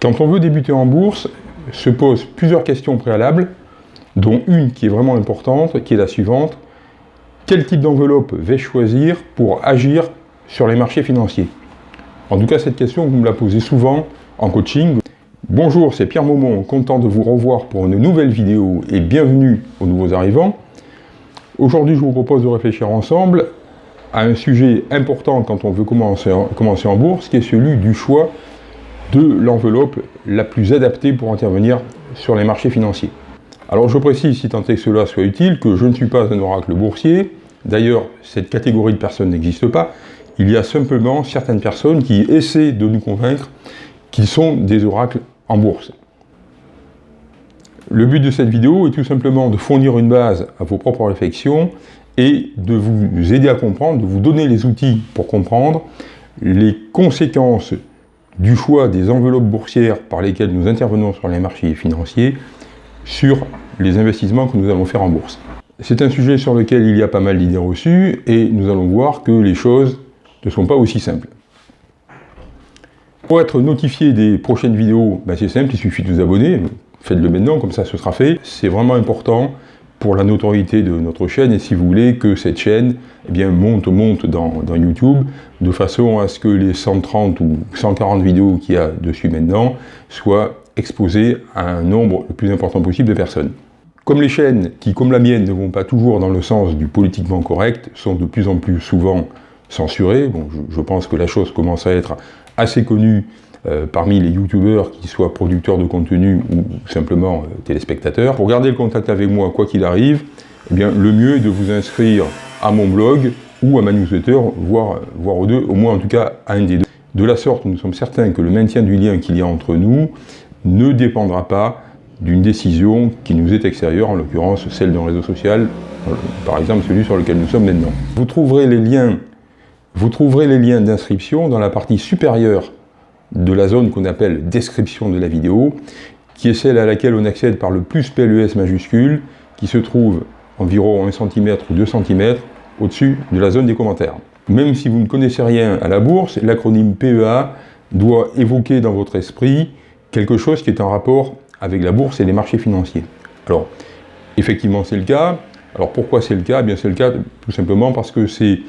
Quand on veut débuter en bourse, se posent plusieurs questions préalables, dont une qui est vraiment importante, qui est la suivante. Quel type d'enveloppe vais-je choisir pour agir sur les marchés financiers? En tout cas, cette question, vous me la posez souvent en coaching. Bonjour, c'est Pierre Maumont, content de vous revoir pour une nouvelle vidéo et bienvenue aux nouveaux arrivants. Aujourd'hui, je vous propose de réfléchir ensemble à un sujet important quand on veut commencer commencer en bourse, qui est celui du choix de l'enveloppe la plus adaptée pour intervenir sur les marchés financiers. Alors je précise, si tant est que cela soit utile, que je ne suis pas un oracle boursier. D'ailleurs, cette catégorie de personnes n'existe pas. Il y a simplement certaines personnes qui essaient de nous convaincre qu'ils sont des oracles en bourse. Le but de cette vidéo est tout simplement de fournir une base à vos propres réflexions et de vous aider à comprendre, de vous donner les outils pour comprendre les conséquences du choix des enveloppes boursières par lesquelles nous intervenons sur les marchés financiers sur les investissements que nous allons faire en bourse. C'est un sujet sur lequel il y a pas mal d'idées reçues et nous allons voir que les choses ne sont pas aussi simples. Pour être notifié des prochaines vidéos, ben, c'est simple, il suffit de vous abonner, faites-le maintenant, comme ça ce sera fait. C'est vraiment important pour la notoriété de notre chaîne et si vous voulez que cette chaîne eh bien, monte, monte dans, YouTube de façon à ce que les 130 ou 140 vidéos qu'il y a dessus maintenant soient exposées à un nombre le plus important possible de personnes. Comme les chaînes qui, comme la mienne, ne vont pas toujours dans le sens du politiquement correct, sont de plus en plus souvent censurées, je pense que la chose commence à être assez connue euh, parmi les youtubeurs, qui soient producteurs de contenu ou simplement euh, téléspectateurs. Pour garder le contact avec moi, quoi qu'il arrive, eh bien, le mieux est de vous inscrire à mon blog ou à ma newsletter, voire, aux deux, au moins en tout cas à un des deux. De la sorte, nous sommes certains que le maintien du lien qu'il y a entre nous ne dépendra pas d'une décision qui nous est extérieure, en l'occurrence celle d'un réseau social, par exemple celui sur lequel nous sommes maintenant. Vous trouverez les liens d'inscription dans la partie supérieure de la zone qu'on appelle description de la vidéo, qui est celle à laquelle on accède par le plus PLES majuscule, qui se trouve environ 1 cm ou 2 cm au-dessus de la zone des commentaires. Même si vous ne connaissez rien à la bourse, l'acronyme PEA doit évoquer dans votre esprit quelque chose qui est en rapport avec la bourse et les marchés financiers. Alors, effectivement, c'est le cas. Alors, pourquoi c'est le cas? Eh bien, c'est le cas tout simplement parce que c'est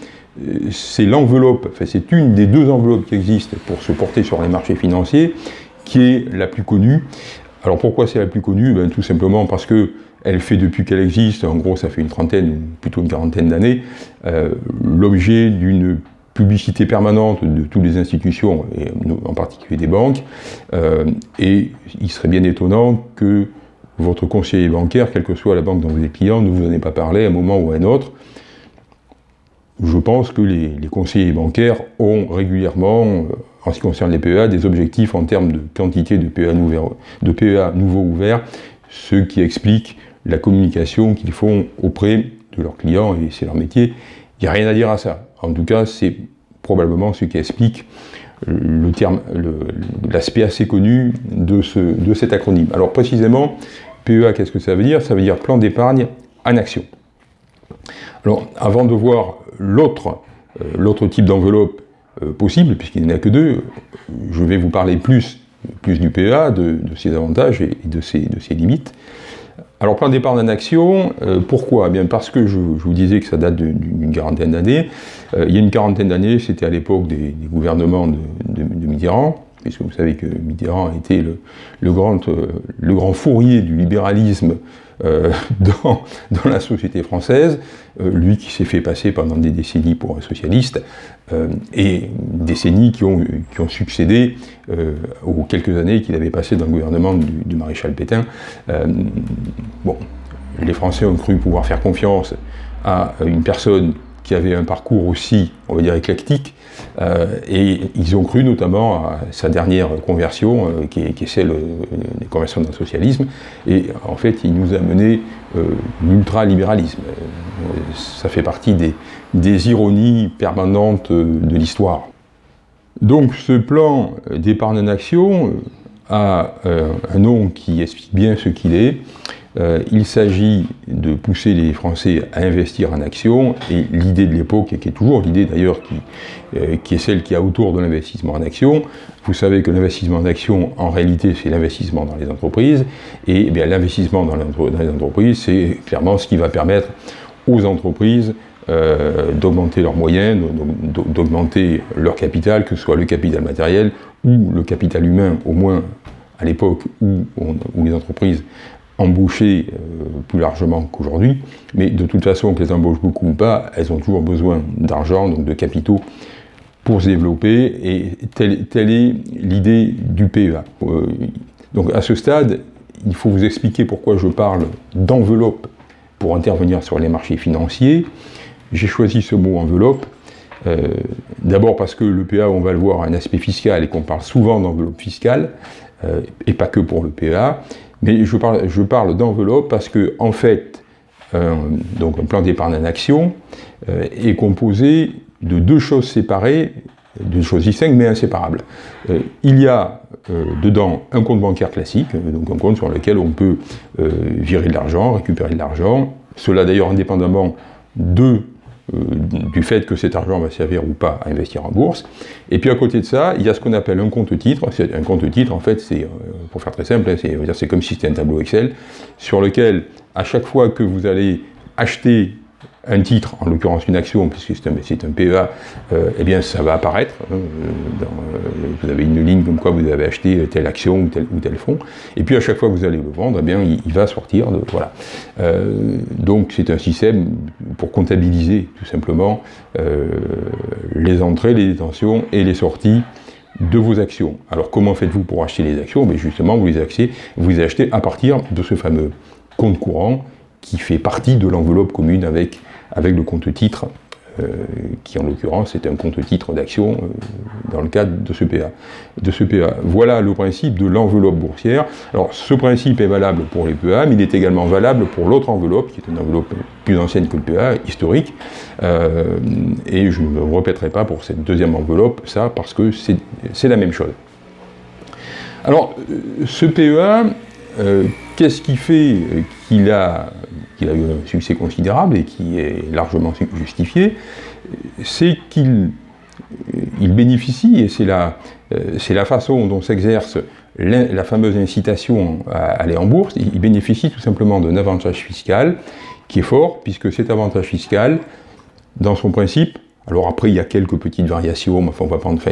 c'est l'enveloppe, enfin c'est une des deux enveloppes qui existent pour se porter sur les marchés financiers, qui est la plus connue. Alors pourquoi c'est la plus connue? Ben, Tout simplement parce que elle fait depuis qu'elle existe, en gros ça fait une trentaine, plutôt une quarantaine d'années, euh, l'objet d'une publicité permanente de toutes les institutions, en particulier des banques, euh, et il serait bien étonnant que votre conseiller bancaire, quelle que soit la banque dont vous êtes client, ne vous en ait pas parlé à un moment ou à un autre, je pense que les, conseillers bancaires ont régulièrement, euh, en ce qui concerne les PEA, des objectifs en termes de quantité de PEA, de PEA nouveaux ouverts, ce qui explique la communication qu'ils font auprès de leurs clients, et c'est leur métier. Il n'y a rien à dire à ça. En tout cas, c'est probablement ce qui explique terme, l'aspect assez connu de, de cet acronyme. Alors précisément, PEA, qu'est-ce que ça veut dire? Ça veut dire plan d'épargne en action. Alors, avant de voir l'autre euh, type d'enveloppe euh, possible, puisqu'il n'y en a que deux, je vais vous parler plus, du PEA, de, ses avantages et de ses, limites. Alors, plan d'épargne en action, euh, pourquoi? Eh bien Parce que je, vous disais que ça date d'une quarantaine d'années. il y a une quarantaine d'années, c'était à l'époque des, gouvernements de, Mitterrand, puisque vous savez que Mitterrand était le, grand, le grand fourrier du libéralisme euh, dans, la société française, euh, lui qui s'est fait passer pendant des décennies pour un socialiste, euh, et décennies qui ont, qui ont succédé aux quelques années qu'il avait passé dans le gouvernement du, du maréchal Pétain. bon, les Français ont cru pouvoir faire confiance à une personne qui avait un parcours aussi, on va dire, éclectique, euh, et ils ont cru notamment à sa dernière conversion, euh, qui, est, celle euh, des conversions dans le socialisme, et en fait, il nous a mené l'ultralibéralisme. ça fait partie des, des ironies permanentes de l'histoire. Donc ce plan d'épargne en action a un nom qui explique bien ce qu'il est, euh, il s'agit de pousser les Français à investir en actions, et l'idée de l'époque, et qui est toujours l'idée d'ailleurs qui, euh, est celle qui a autour de l'investissement en actions, vous savez que l'investissement en actions, en réalité, c'est l'investissement dans les entreprises, et eh l'investissement dans, les entreprises, c'est clairement ce qui va permettre aux entreprises euh, d'augmenter leurs moyens, d'augmenter leur capital, que ce soit le capital matériel ou le capital humain, au moins à l'époque où, les entreprises embauchaient euh, plus largement qu'aujourd'hui, mais de toute façon, qu'elles embauchent beaucoup ou pas, elles ont toujours besoin d'argent, donc de capitaux, pour se développer, et telle, est l'idée du PEA. Euh, donc à ce stade, il faut vous expliquer pourquoi je parle d'enveloppe pour intervenir sur les marchés financiers. J'ai choisi ce mot enveloppe, euh, d'abord parce que le PA, on va le voir, a un aspect fiscal et qu'on parle souvent d'enveloppe fiscale, et pas que pour le PA, mais je parle, d'enveloppe parce que, en fait, euh, donc un plan d'épargne en action est composé de deux choses séparées, deux choses distinctes mais inséparables. il y a dedans un compte bancaire classique, donc un compte sur lequel on peut virer de l'argent, récupérer de l'argent, cela d'ailleurs indépendamment de euh, du fait que cet argent va servir ou pas à investir en bourse. Et puis à côté de ça, il y a ce qu'on appelle un compte titre. Un compte titre, en fait, c'est, euh, pour faire très simple, hein, c'est comme si c'était un tableau Excel, sur lequel, à chaque fois que vous allez acheter un titre, en l'occurrence une action, puisque c'est un, PEA, euh, eh bien ça va apparaître. Hein, euh, euh, vous avez une ligne comme quoi vous avez acheté telle action ou tel, ou fonds, et puis à chaque fois que vous allez le vendre, eh bien il, va sortir. De, voilà. donc c'est un système pour comptabiliser tout simplement les entrées, les détentions et les sorties de vos actions. Alors comment faites-vous pour acheter les actions? Mais Justement, vous les, achetez, vous les achetez à partir de ce fameux compte courant qui fait partie de l'enveloppe commune avec avec le compte titre, euh, qui en l'occurrence est un compte titre d'action euh, dans le cadre de ce, PA, de ce PA. Voilà le principe de l'enveloppe boursière. Alors ce principe est valable pour les PA, mais il est également valable pour l'autre enveloppe, qui est une enveloppe plus ancienne que le PA, historique, euh, et je ne me répéterai pas pour cette deuxième enveloppe ça, parce que c'est la même chose. Alors, ce PEA, qu'est-ce qui fait qu'il a eu un succès considérable et qui est largement justifié, c'est qu'il il bénéficie, et c'est la, façon dont s'exerce la, fameuse incitation à aller en bourse, il bénéficie tout simplement d'un avantage fiscal qui est fort, puisque cet avantage fiscal, dans son principe, alors après, il y a quelques petites variations, mais on va prendre, enfin,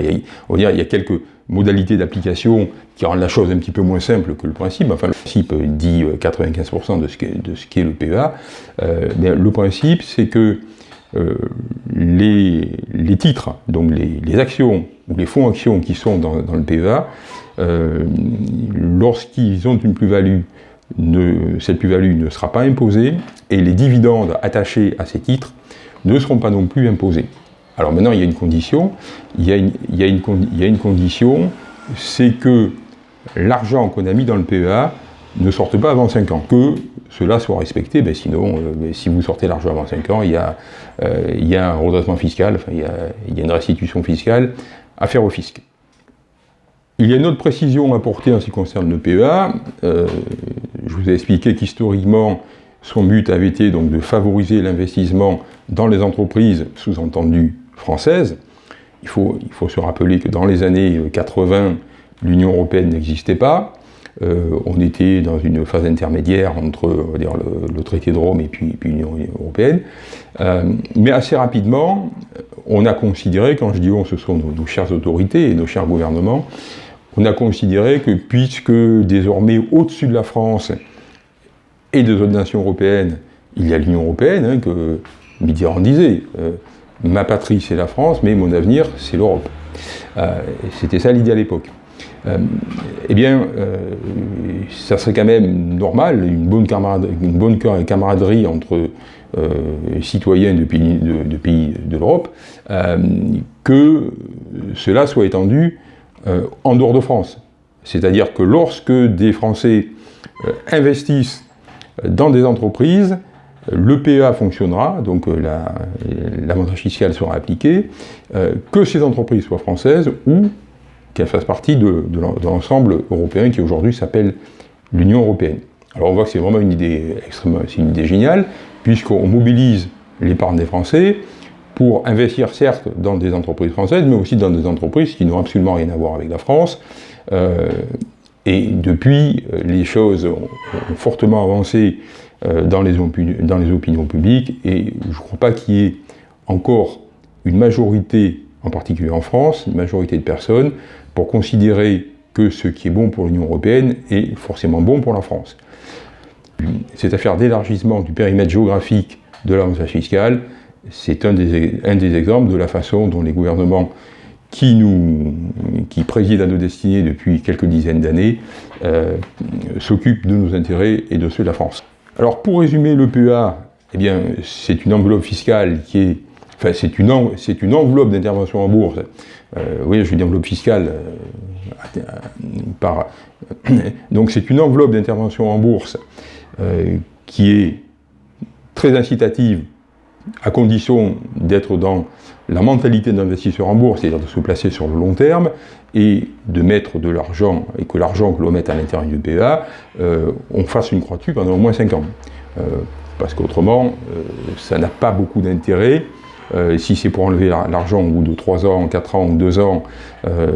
on va dire, il y a quelques modalités d'application qui rendent la chose un petit peu moins simple que le principe. Enfin, le principe dit 95% de ce qu'est le PEA. Euh, le principe, c'est que euh, les, titres, donc les, actions ou les fonds actions qui sont dans, le PEA, euh, lorsqu'ils ont une plus-value, cette plus-value ne sera pas imposée et les dividendes attachés à ces titres ne seront pas non plus imposés. Alors maintenant, il y a une condition, il y a une, condition, c'est que l'argent qu'on a mis dans le PEA ne sorte pas avant 5 ans. Que cela soit respecté, ben sinon, euh, si vous sortez l'argent avant 5 ans, il y, a, euh, il y a un redressement fiscal, enfin, il, y a, il y a une restitution fiscale à faire au fisc. Il y a une autre précision à apporter en ce qui concerne le PEA. Euh, je vous ai expliqué qu'historiquement, son but avait été donc de favoriser l'investissement dans les entreprises, sous-entendu française. Il faut, se rappeler que dans les années 80, l'Union européenne n'existait pas. Euh, on était dans une phase intermédiaire entre le, traité de Rome et l'Union européenne. Euh, mais assez rapidement, on a considéré, quand je dis on, ce sont nos, chères autorités et nos chers gouvernements, on a considéré que puisque désormais au-dessus de la France et des autres nations européennes, il y a l'Union européenne, hein, que Mitterrand disait, euh, ma patrie c'est la France, mais mon avenir c'est l'Europe. Euh, c'était ça l'idée à l'époque. Euh, eh bien, ça serait quand même normal, une bonne, camaraderie, entre citoyens de, pays de l'Europe, que cela soit étendu en dehors de France. C'est-à-dire que lorsque des Français investissent dans des entreprises, le PEA fonctionnera, donc euh, l'avantage fiscal sera appliqué, euh, que ces entreprises soient françaises ou qu'elles fassent partie de, l'ensemble européen qui aujourd'hui s'appelle l'Union européenne. Alors on voit que c'est vraiment une idée extrêmement, c'est une idée géniale, puisqu'on mobilise l'épargne des Français pour investir certes dans des entreprises françaises, mais aussi dans des entreprises qui n'ont absolument rien à voir avec la France. Euh, et depuis, les choses ont, fortement avancé dans, les dans les opinions publiques, et je ne crois pas qu'il y ait encore une majorité, en particulier en France, une majorité de personnes, pour considérer que ce qui est bon pour l'Union européenne est forcément bon pour la France. Cette affaire d'élargissement du périmètre géographique de l'avantage fiscal, c'est un des, exemples de la façon dont les gouvernements qui, nous, qui président à nos destinées depuis quelques dizaines d'années euh, s'occupent de nos intérêts et de ceux de la France. Alors pour résumer le PEA, eh bien c'est une enveloppe fiscale qui est Enfin, c'est une, enveloppe d'intervention en bourse. Euh, oui, je dis enveloppe fiscale. Euh, par, donc c'est une enveloppe d'intervention en bourse euh, qui est très incitative à condition d'être dans la mentalité d'investisseur en bourse, c'est-à-dire de se placer sur le long terme et de mettre de l'argent, et que l'argent que l'on mette à l'intérieur du PEA, euh, on fasse une croix dessus pendant au moins 5 ans. Euh, parce qu'autrement, ça n'a pas beaucoup d'intérêt euh, si c'est pour enlever l'argent au bout de 3 ans, 4 ans ou 2 ans, euh,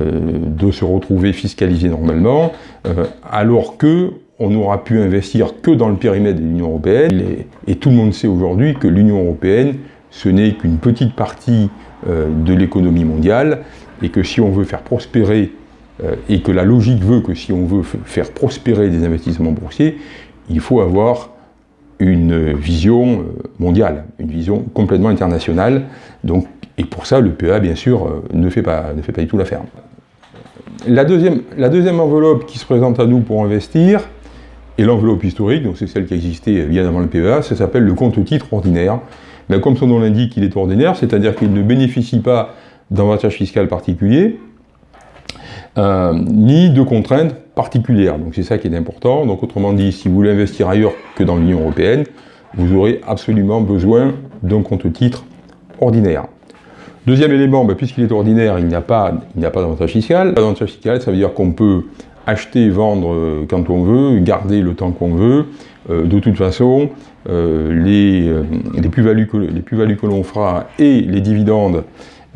de se retrouver fiscalisé normalement, euh, alors que on n'aura pu investir que dans le périmètre de l'Union Européenne, et, tout le monde sait aujourd'hui que l'Union Européenne, ce n'est qu'une petite partie de l'économie mondiale, et que si on veut faire prospérer, et que la logique veut que si on veut faire prospérer des investissements boursiers, il faut avoir une vision euh, mondiale, une vision complètement internationale. Donc, et pour ça, le PEA, bien sûr, euh, ne fait pas, ne fait du tout l'affaire. La deuxième, la deuxième enveloppe qui se présente à nous pour investir, est l'enveloppe historique, donc c'est celle qui existait bien avant le PEA, ça s'appelle le compte titre ordinaire. Mais comme son nom l'indique, il est ordinaire, c'est-à-dire qu'il ne bénéficie pas d'avantages fiscal particulier, euh, ni de contraintes particulières. Donc c'est ça qui est important. Donc autrement dit, si vous voulez investir ailleurs que dans l'Union Européenne, vous aurez absolument besoin d'un compte titre ordinaire. Deuxième élément, ben, puisqu'il est ordinaire, il n'y a pas, pas d'avantage fiscal. Fiscal, ça veut dire qu'on peut acheter, vendre euh, quand on veut, garder le temps qu'on veut. Euh, de toute façon, les, les plus-values que, l'on fera et les dividendes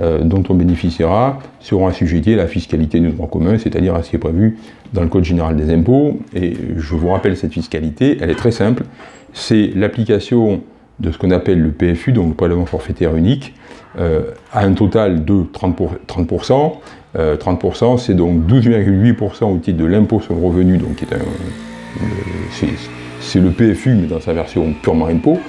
euh, dont on bénéficiera seront assujettis à la fiscalité du droit commun, c'est-à-dire à ce qui est prévu dans le Code général des impôts. Et je vous rappelle cette fiscalité, elle est très simple. C'est l'application de ce qu'on appelle le PFU, donc le prélèvement forfaitaire unique, euh, à un total de 30%. 30%, euh, 30% c'est donc 12,8% au titre de l'impôt sur le revenu, donc c'est le PFU, mais dans sa version purement impôt,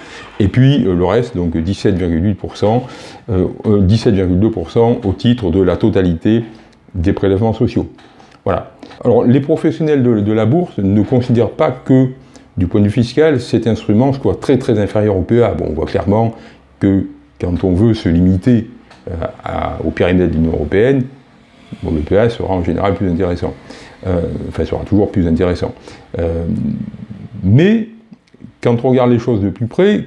et puis euh, le reste, donc 17,8%, 17,2% euh, au titre de la totalité des prélèvements sociaux. Voilà. Alors les professionnels de, la bourse ne considèrent pas que, du point de vue fiscal, cet instrument soit très très inférieur au PEA. Bon, on voit clairement que quand on veut se limiter euh, au périmètre de l'Union Européenne, bon, le PEA sera en général plus intéressant. enfin, sera toujours plus intéressant. mais quand on regarde les choses de plus près,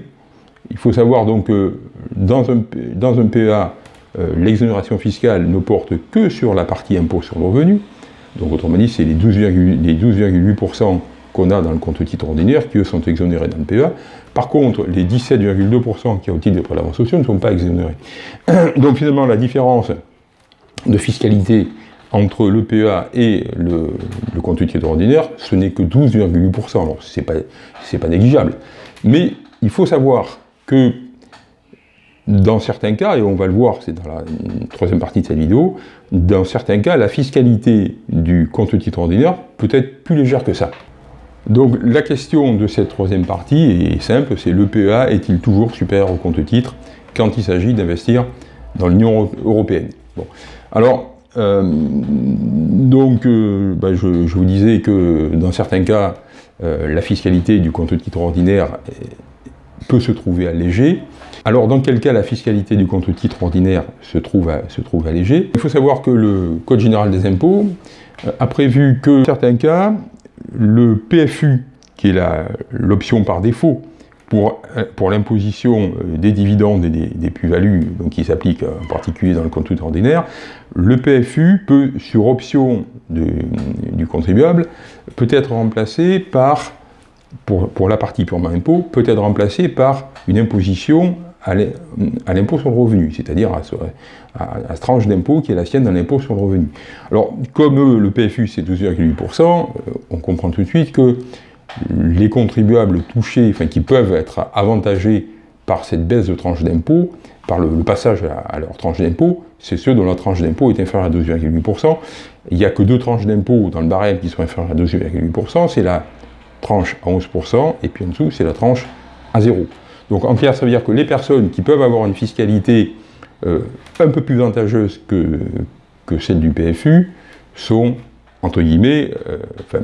il faut savoir donc que dans un, dans un PEA, euh, l'exonération fiscale ne porte que sur la partie impôt sur le revenu. Donc autrement dit, c'est les 12,8% qu'on a dans le compte titre ordinaire qui eux sont exonérés dans le PEA. Par contre, les 17,2% qui ont au titre des prélèvements sociaux ne sont pas exonérés. Donc finalement, la différence de fiscalité entre le PEA et le, compte titre ordinaire, ce n'est que 12,8%. Alors, ce n'est pas, pas négligeable. Mais il faut savoir que dans certains cas, et on va le voir, c'est dans la troisième partie de cette vidéo, dans certains cas, la fiscalité du compte titre ordinaire peut être plus légère que ça. Donc la question de cette troisième partie est simple, c'est le PEA est-il toujours supérieur au compte titre quand il s'agit d'investir dans l'Union européenne? Alors, euh, donc, euh, bah, je, vous disais que dans certains cas, euh, la fiscalité du compte titre ordinaire peut se trouver allégée. Alors dans quel cas la fiscalité du compte titre ordinaire se trouve, se trouve allégée? Il faut savoir que le Code général des impôts a prévu que dans certains cas, le PFU, qui est l'option par défaut pour, euh, pour l'imposition euh, des dividendes et des, plus-values, qui s'applique en particulier dans le compte ordinaire, le PFU peut, sur option du contribuable, peut être remplacé par pour, la partie purement impôt, peut être remplacée par une imposition à l'impôt sur le revenu, c'est-à-dire à, à, cette tranche d'impôt qui est la sienne dans l'impôt sur le revenu. Alors, comme le PFU c'est 12,8%, euh, on comprend tout de suite que les contribuables touchés, enfin qui peuvent être avantagés par cette baisse de tranche d'impôt, par le, passage à, leur tranche d'impôt, c'est ceux dont la tranche d'impôt est inférieure à 12,8%. Il n'y a que deux tranches d'impôt dans le barème qui sont inférieures à 12,8%, c'est la tranche à 11%, et puis en dessous, c'est la tranche à 0. Donc en clair, ça veut dire que les personnes qui peuvent avoir une fiscalité euh, un peu plus avantageuse que, que celle du PFU sont, entre guillemets, euh,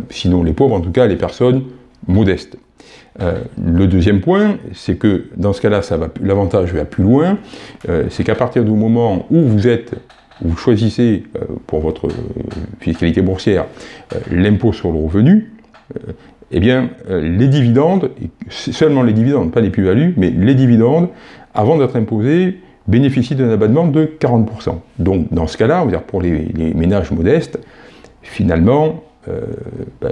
sinon les pauvres, en tout cas les personnes modestes. Euh, le deuxième point, c'est que dans ce cas-là, l'avantage va plus loin, c'est qu'à partir du moment où vous êtes, vous choisissez pour votre fiscalité boursière l'impôt sur le revenu, eh bien, les dividendes, seulement les dividendes, pas les plus-values, mais les dividendes, avant d'être imposés, bénéficient d'un abattement de 40%. Donc dans ce cas-là, pour les, ménages modestes, finalement, euh, ben,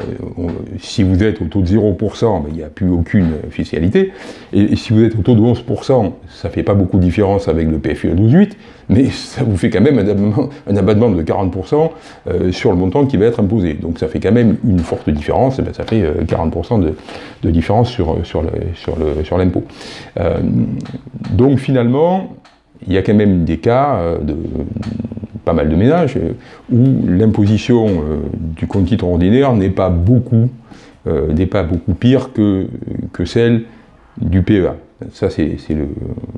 si vous êtes au taux de 0%, ben, il n'y a plus aucune fiscalité, et, si vous êtes au taux de 11%, ça ne fait pas beaucoup de différence avec le PFU à 12,8, mais ça vous fait quand même un abattement, de 40% euh, sur le montant qui va être imposé. Donc ça fait quand même une forte différence, ben, ça fait 40% euh, de, différence sur, l'impôt. donc finalement, il y a quand même des cas de pas mal de ménages euh, où l'imposition euh, du compte titre ordinaire n'est pas beaucoup n'est pas beaucoup pire que, que celle du PEA. Ça, c'est le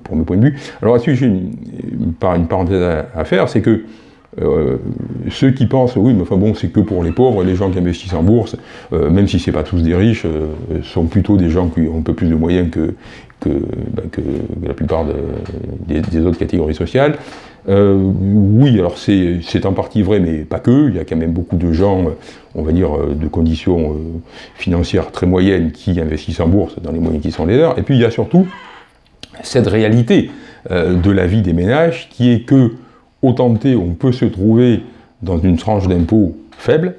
premier point de vue. Alors là-dessus, j'ai une, une, parenthèse à, faire, c'est que ceux qui pensent, oui, mais enfin bon, c'est que pour les pauvres, les gens qui investissent en bourse, même si ce pas tous des riches, sont plutôt des gens qui ont un peu plus de moyens que, que, la plupart des, autres catégories sociales. Euh, oui, alors c'est en partie vrai, mais pas que. Il y a quand même beaucoup de gens, on va dire, euh, de conditions euh, financières très moyennes qui investissent en bourse dans les moyens qui sont les leurs. Et puis il y a surtout cette réalité de la vie des ménages qui est que, au tenté, on peut se trouver dans une tranche d'impôt faible,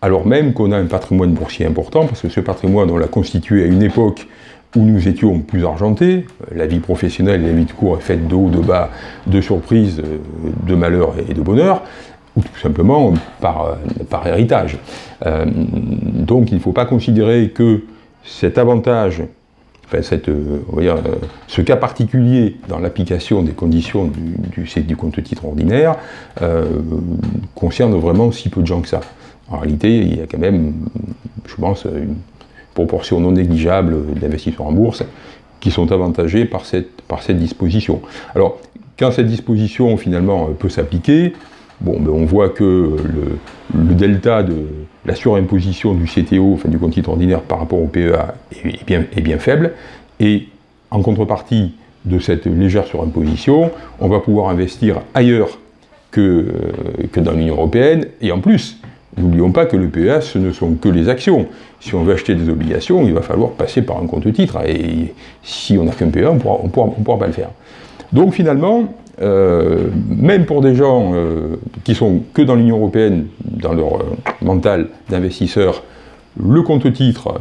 alors même qu'on a un patrimoine boursier important, parce que ce patrimoine, on l'a constitué à une époque où nous étions plus argentés, la vie professionnelle et la vie de cours est faite de haut, de bas, de surprises, de malheur et de bonheur, ou tout simplement par, par héritage. Euh, donc il ne faut pas considérer que cet avantage, enfin cette, euh, ce cas particulier dans l'application des conditions du, du, du compte titre ordinaire euh, concerne vraiment si peu de gens que ça. En réalité, il y a quand même, je pense, une proportion non négligeable d'investisseurs en bourse qui sont avantagés par cette, par cette disposition. Alors, quand cette disposition finalement peut s'appliquer, bon, ben, on voit que le, delta de la surimposition du CTO, enfin du compte titre ordinaire par rapport au PEA est, bien, est bien faible, et en contrepartie de cette légère surimposition, on va pouvoir investir ailleurs que, euh, que dans l'Union Européenne, et en plus, N'oublions pas que le PEA, ce ne sont que les actions. Si on veut acheter des obligations, il va falloir passer par un compte titre. Et si on n'a qu'un PEA, on ne pourra, pas le faire. Donc finalement, euh, même pour des gens euh, qui sont que dans l'Union Européenne, dans leur euh, mental d'investisseur, le compte titre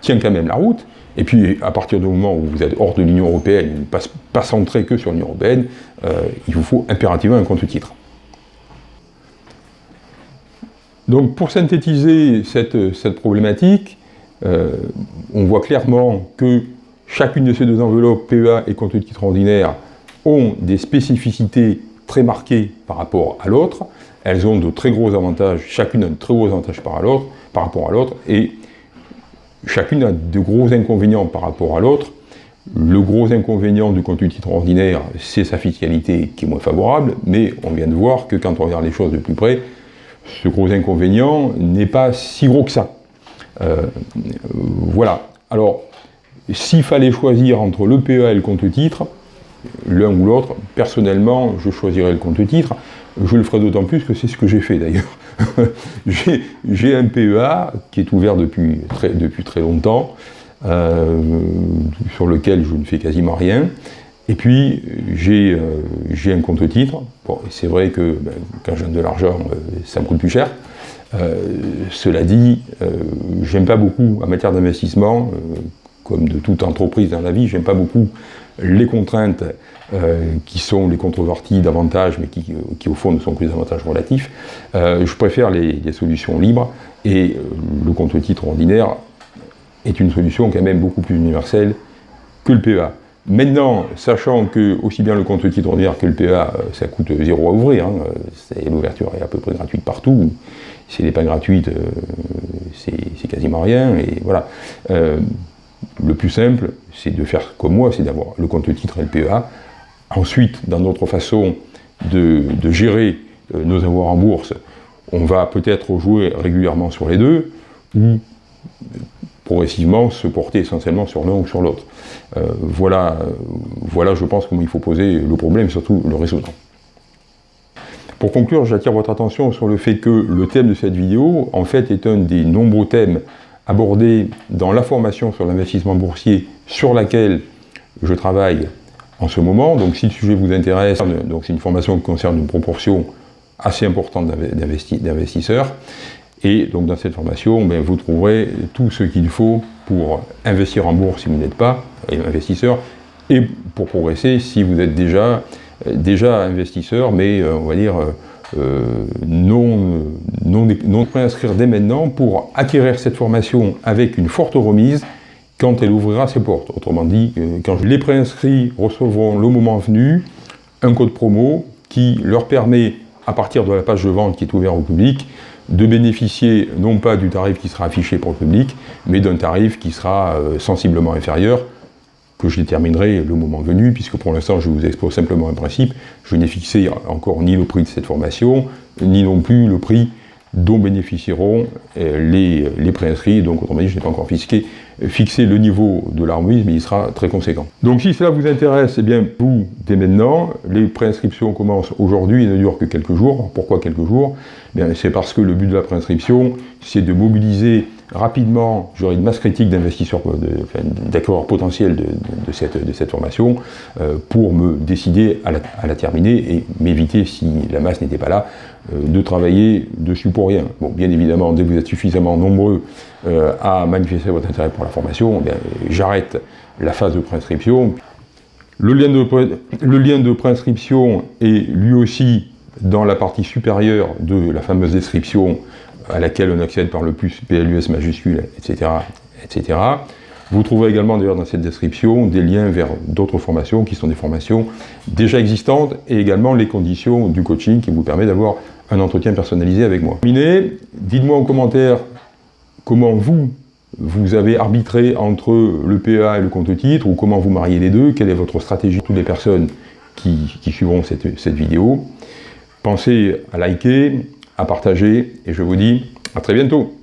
tient quand même la route. Et puis, à partir du moment où vous êtes hors de l'Union Européenne, pas, centré que sur l'Union Européenne, il vous faut impérativement un compte titre. Donc pour synthétiser cette, problématique, euh, on voit clairement que chacune de ces deux enveloppes, PEA et compte titre ordinaire, ont des spécificités très marquées par rapport à l'autre. Elles ont de très gros avantages, chacune a de très gros avantages par, rapport à l'autre, et chacune a de gros inconvénients par rapport à l'autre. Le gros inconvénient du compte titre ordinaire, c'est sa fiscalité qui est moins favorable, mais on vient de voir que quand on regarde les choses de plus près, ce gros inconvénient n'est pas si gros que ça. Euh, voilà. Alors, s'il fallait choisir entre le PEA et le compte titre, l'un ou l'autre, personnellement, je choisirais le compte titre. Je le ferai d'autant plus que c'est ce que j'ai fait d'ailleurs. j'ai un PEA qui est ouvert depuis très, depuis très longtemps, euh, sur lequel je ne fais quasiment rien. Et puis, j'ai euh, un compte titre. Bon, c'est vrai que ben, quand j'ai de l'argent, euh, ça me coûte plus cher. cela dit, j'aime pas beaucoup, en matière d'investissement, comme de toute entreprise dans la vie, j'aime pas beaucoup les contraintes qui sont les contreparties d'avantages, mais qui, au fond ne sont que des avantages relatifs. je préfère les, les, solutions libres et le compte-titre ordinaire est une solution quand même beaucoup plus universelle que le PEA. Maintenant, sachant que aussi bien le compte titre ordinaire que le PEA, euh, ça coûte zéro à ouvrir, hein, l'ouverture est à peu près gratuite partout, si elle n'est pas gratuite, euh, c'est quasiment rien, et voilà. Euh, le plus simple, c'est de faire comme moi, c'est d'avoir le compte titre et le PEA. Ensuite, dans notre façon de, de gérer nos avoirs en bourse, on va peut-être jouer régulièrement sur les deux, ou progressivement se porter essentiellement sur l'un ou sur l'autre. Euh, voilà, voilà, je pense, comment il faut poser le problème, surtout le résoudre. Pour conclure, j'attire votre attention sur le fait que le thème de cette vidéo, en fait, est un des nombreux thèmes abordés dans la formation sur l'investissement boursier sur laquelle je travaille en ce moment. Donc si le sujet vous intéresse, c'est une formation qui concerne une proportion assez importante d'investisseurs. Et donc dans cette formation, ben, vous trouverez tout ce qu'il faut pour investir en bourse si vous n'êtes pas investisseur, et pour progresser si vous êtes déjà, déjà investisseur, mais euh, on va dire euh, non, non, non préinscrire dès maintenant pour acquérir cette formation avec une forte remise quand elle ouvrira ses portes. Autrement dit, euh, quand les préinscrits recevront le moment venu un code promo qui leur permet, à partir de la page de vente qui est ouverte au public, de bénéficier non pas du tarif qui sera affiché pour le public, mais d'un tarif qui sera euh, sensiblement inférieur, que je déterminerai le moment venu, puisque pour l'instant je vous expose simplement un principe, je n'ai fixé encore ni le prix de cette formation, ni non plus le prix dont bénéficieront euh, les, les préinscrits, donc autrement dit je n'ai pas encore fixé, fixé le niveau de mais il sera très conséquent. Donc si cela vous intéresse, eh bien vous, dès maintenant, les préinscriptions commencent aujourd'hui et ne durent que quelques jours. Pourquoi quelques jours? Eh C'est parce que le but de la préinscription, c'est de mobiliser rapidement, j'aurai une masse critique d'investisseurs, d'acquéreurs potentiels de, cette, formation euh, pour me décider à la, terminer et m'éviter, si la masse n'était pas là, euh, de travailler dessus pour rien. Bon, bien évidemment, dès que vous êtes suffisamment nombreux euh, à manifester votre intérêt pour la formation, eh j'arrête la phase de préinscription. Le lien de, le lien de préinscription est lui aussi dans la partie supérieure de la fameuse description à laquelle on accède par le plus PLUS majuscule, etc. etc. Vous trouverez également d'ailleurs dans cette description des liens vers d'autres formations qui sont des formations déjà existantes et également les conditions du coaching qui vous permet d'avoir un entretien personnalisé avec moi. Dites-moi en commentaire comment vous, vous avez arbitré entre le PEA et le compte titre ou comment vous mariez les deux, quelle est votre stratégie toutes les personnes qui, suivront cette, cette vidéo. Pensez à liker, à partager. Et je vous dis à très bientôt